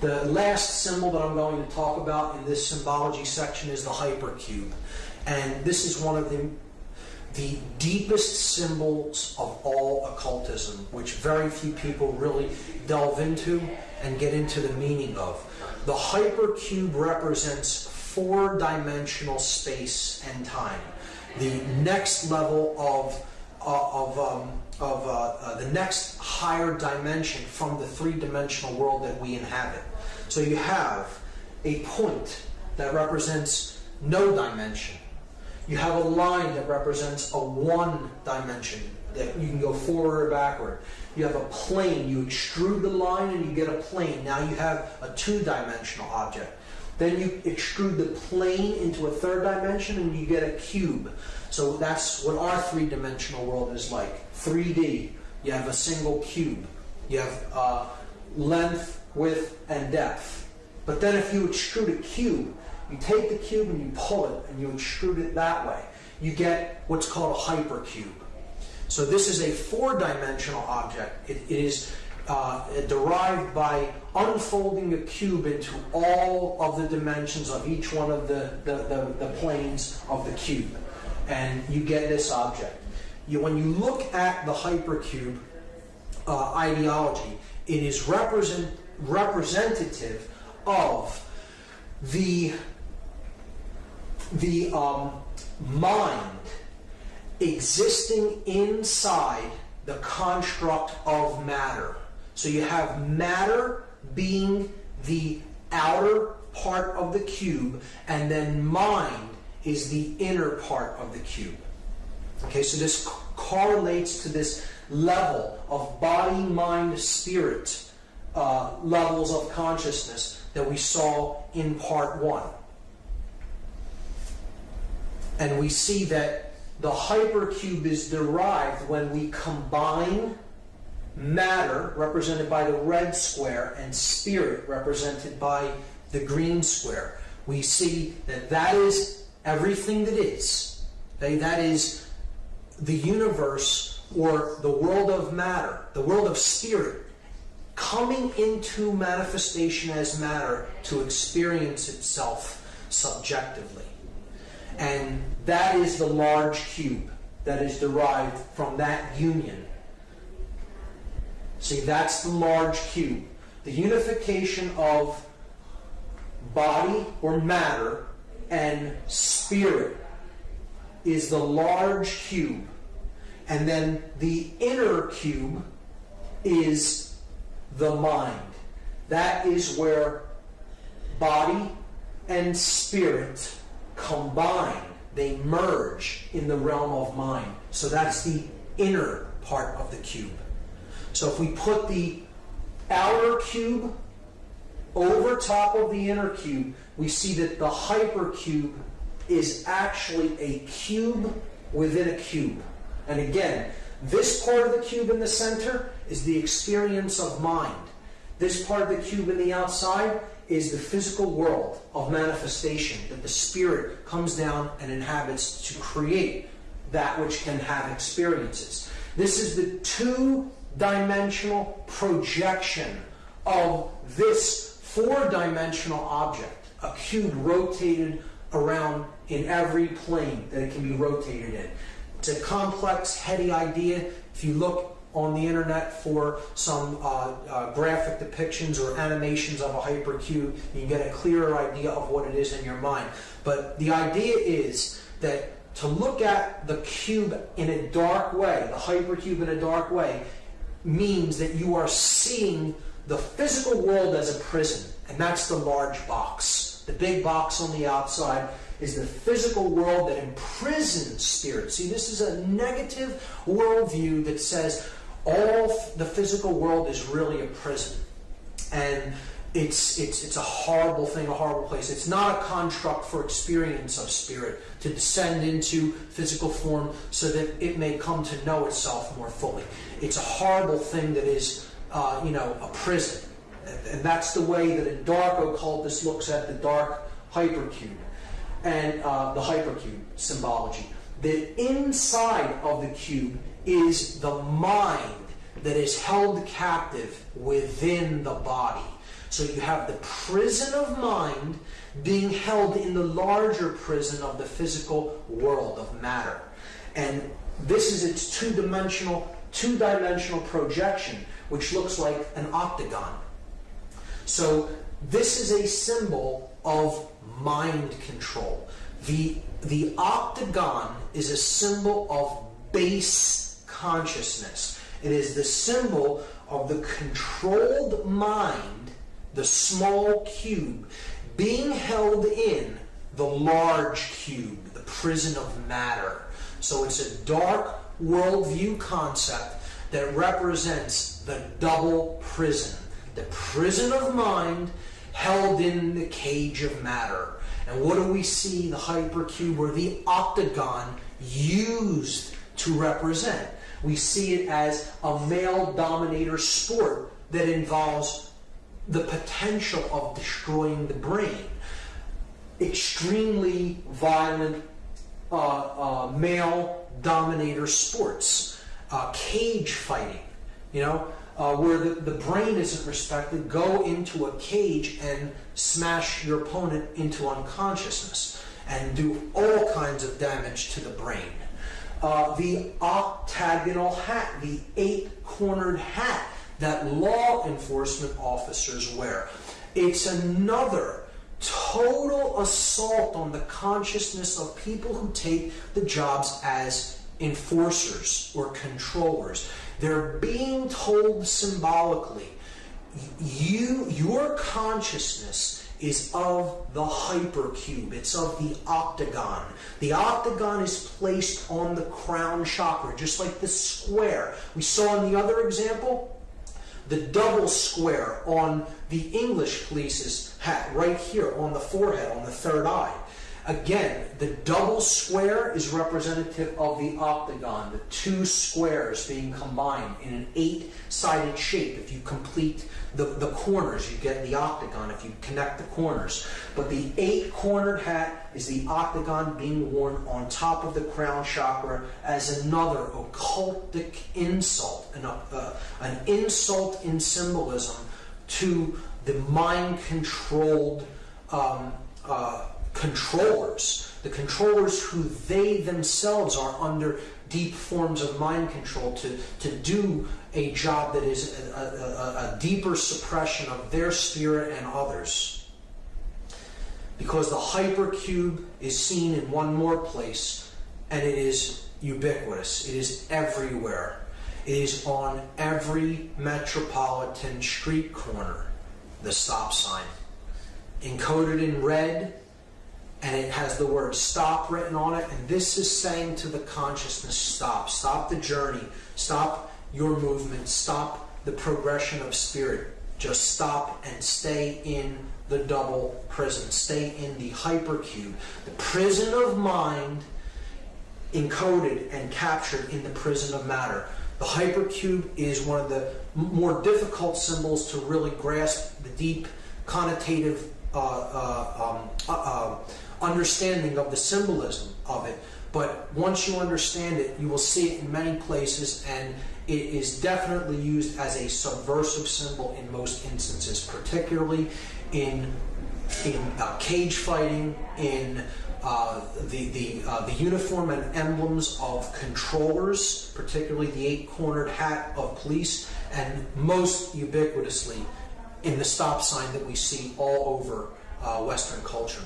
The last symbol that I'm going to talk about in this symbology section is the hypercube. And this is one of the, the deepest symbols of all occultism, which very few people really delve into and get into the meaning of. The hypercube represents four dimensional space and time. The next level of of, um, of uh, uh, the next higher dimension from the three-dimensional world that we inhabit. So you have a point that represents no dimension. You have a line that represents a one dimension that you can go forward or backward. You have a plane. You extrude the line and you get a plane. Now you have a two-dimensional object. Then you extrude the plane into a third dimension and you get a cube. So that's what our three-dimensional world is like. 3D. You have a single cube. You have uh, length, width, and depth. But then if you extrude a cube, you take the cube and you pull it and you extrude it that way. You get what's called a hypercube. So this is a four-dimensional object. it, it is uh, derived by unfolding a cube into all of the dimensions of each one of the, the, the, the planes of the cube. And you get this object. You, when you look at the hypercube uh, ideology, it is represent, representative of the, the um, mind existing inside the construct of matter. So you have matter being the outer part of the cube, and then mind is the inner part of the cube. Okay, so this correlates to this level of body, mind, spirit uh, levels of consciousness that we saw in part one. And we see that the hypercube is derived when we combine matter, represented by the red square, and spirit, represented by the green square. We see that that is everything that is. Okay? That is the universe or the world of matter, the world of spirit, coming into manifestation as matter to experience itself subjectively. And that is the large cube that is derived from that union See, that's the large cube. The unification of body or matter and spirit is the large cube. And then the inner cube is the mind. That is where body and spirit combine. They merge in the realm of mind. So that's the inner part of the cube. So if we put the outer cube over top of the inner cube, we see that the hypercube is actually a cube within a cube. And again, this part of the cube in the center is the experience of mind. This part of the cube in the outside is the physical world of manifestation that the spirit comes down and inhabits to create that which can have experiences. This is the two dimensional projection of this four dimensional object, a cube rotated around in every plane that it can be rotated in. It's a complex, heady idea. If you look on the internet for some uh, uh, graphic depictions or animations of a hypercube, you get a clearer idea of what it is in your mind. But the idea is that to look at the cube in a dark way, the hypercube in a dark way, means that you are seeing the physical world as a prison, and that's the large box. The big box on the outside is the physical world that imprisons spirit. See, this is a negative worldview that says all the physical world is really a prison. And it's, it's, it's a horrible thing, a horrible place. It's not a construct for experience of spirit to descend into physical form so that it may come to know itself more fully. It's a horrible thing that is, uh, you know, a prison. And that's the way that a dark occultist looks at the dark hypercube and uh, the hypercube symbology. The inside of the cube is the mind that is held captive within the body. So you have the prison of mind being held in the larger prison of the physical world of matter. And this is its two-dimensional two-dimensional projection, which looks like an octagon. So this is a symbol of mind control. The, the octagon is a symbol of base consciousness. It is the symbol of the controlled mind, the small cube, being held in the large cube, the prison of matter. So it's a dark worldview concept that represents the double prison. The prison of mind held in the cage of matter. And what do we see the hypercube or the octagon used to represent? We see it as a male dominator sport that involves the potential of destroying the brain. Extremely violent uh, uh, male dominator sports, uh, cage fighting, you know, uh, where the, the brain isn't respected, go into a cage and smash your opponent into unconsciousness and do all kinds of damage to the brain. Uh, the octagonal hat, the eight cornered hat that law enforcement officers wear. It's another total assault on the consciousness of people who take the jobs as enforcers or controllers. They're being told symbolically, you, your consciousness is of the hypercube. It's of the octagon. The octagon is placed on the crown chakra, just like the square. We saw in the other example, the double square on the English police's hat, right here on the forehead, on the third eye. Again, the double square is representative of the octagon, the two squares being combined in an eight-sided shape. If you complete the, the corners, you get the octagon if you connect the corners. But the eight-cornered hat is the octagon being worn on top of the crown chakra as another occultic insult, an, uh, an insult in symbolism to the mind-controlled um, uh, controllers, the controllers who they themselves are under deep forms of mind control to, to do a job that is a, a, a deeper suppression of their spirit and others. Because the hypercube is seen in one more place and it is ubiquitous, it is everywhere. It is on every metropolitan street corner, the stop sign. Encoded in red and it has the word stop written on it. And this is saying to the consciousness, stop. Stop the journey. Stop your movement. Stop the progression of spirit. Just stop and stay in the double prison. Stay in the hypercube. The prison of mind encoded and captured in the prison of matter. The hypercube is one of the more difficult symbols to really grasp the deep connotative uh, uh, um, uh, uh understanding of the symbolism of it. But once you understand it, you will see it in many places, and it is definitely used as a subversive symbol in most instances, particularly in in uh, cage fighting, in uh, the the uh, the uniform and emblems of controllers, particularly the eight-cornered hat of police, and most ubiquitously in the stop sign that we see all over uh, Western culture.